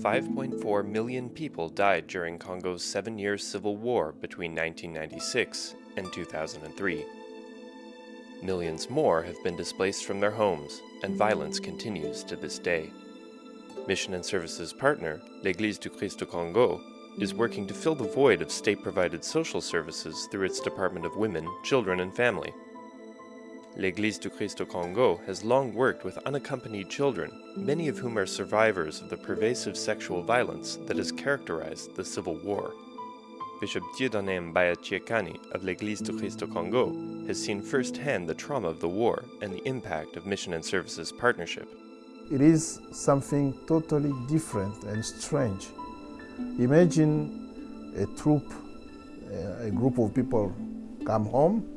5.4 million people died during Congo's seven year civil war between 1996 and 2003. Millions more have been displaced from their homes, and violence continues to this day. Mission and Services partner, l'Église du Christ au Congo, is working to fill the void of state-provided social services through its Department of Women, Children and Family. L'Église du Christ au Congo has long worked with unaccompanied children, many of whom are survivors of the pervasive sexual violence that has characterized the Civil War. Bishop Dieudonné Mbaya Chiekani of l'Église du Christ au Congo has seen firsthand the trauma of the war and the impact of Mission and Services partnership. It is something totally different and strange. Imagine a troop, a group of people come home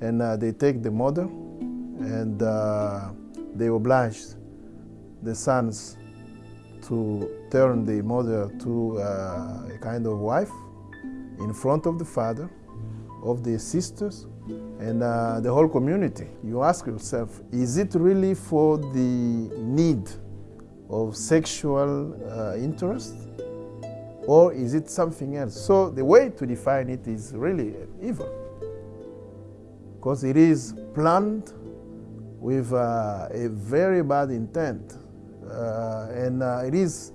and uh, they take the mother and uh, they oblige the sons to turn the mother to uh, a kind of wife in front of the father, of the sisters, and uh, the whole community. You ask yourself, is it really for the need of sexual uh, interest? Or is it something else? So the way to define it is really evil. Because it is planned with uh, a very bad intent. Uh, and uh, it is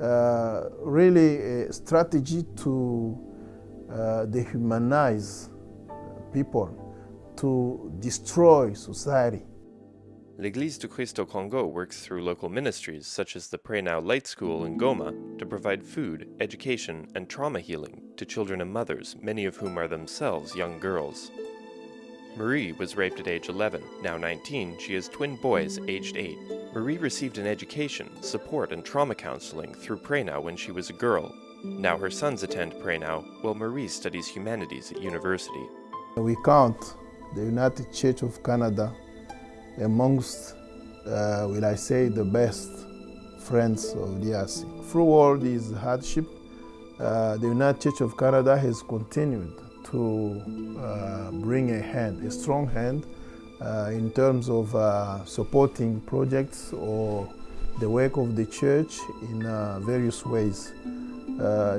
uh, really a strategy to uh, dehumanize people, to destroy society. L'Église du Christ au Congo works through local ministries such as the Pray Now Light School in Goma to provide food, education, and trauma healing to children and mothers, many of whom are themselves young girls. Marie was raped at age 11. Now 19, she has twin boys aged 8. Marie received an education, support, and trauma counseling through PrayNow when she was a girl. Now her sons attend PrayNow, while Marie studies humanities at university. We count the United Church of Canada amongst, uh, will I say, the best friends of DRC. Through all these hardship, uh, the United Church of Canada has continued to uh, bring a hand, a strong hand, uh, in terms of uh, supporting projects or the work of the church in uh, various ways.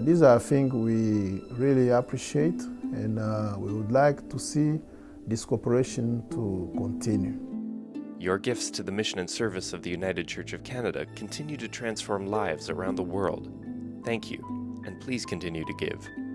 these are things we really appreciate and we would like to see this cooperation to continue. Your gifts to the mission and service of the United Church of Canada continue to transform lives around the world. Thank you, and please continue to give.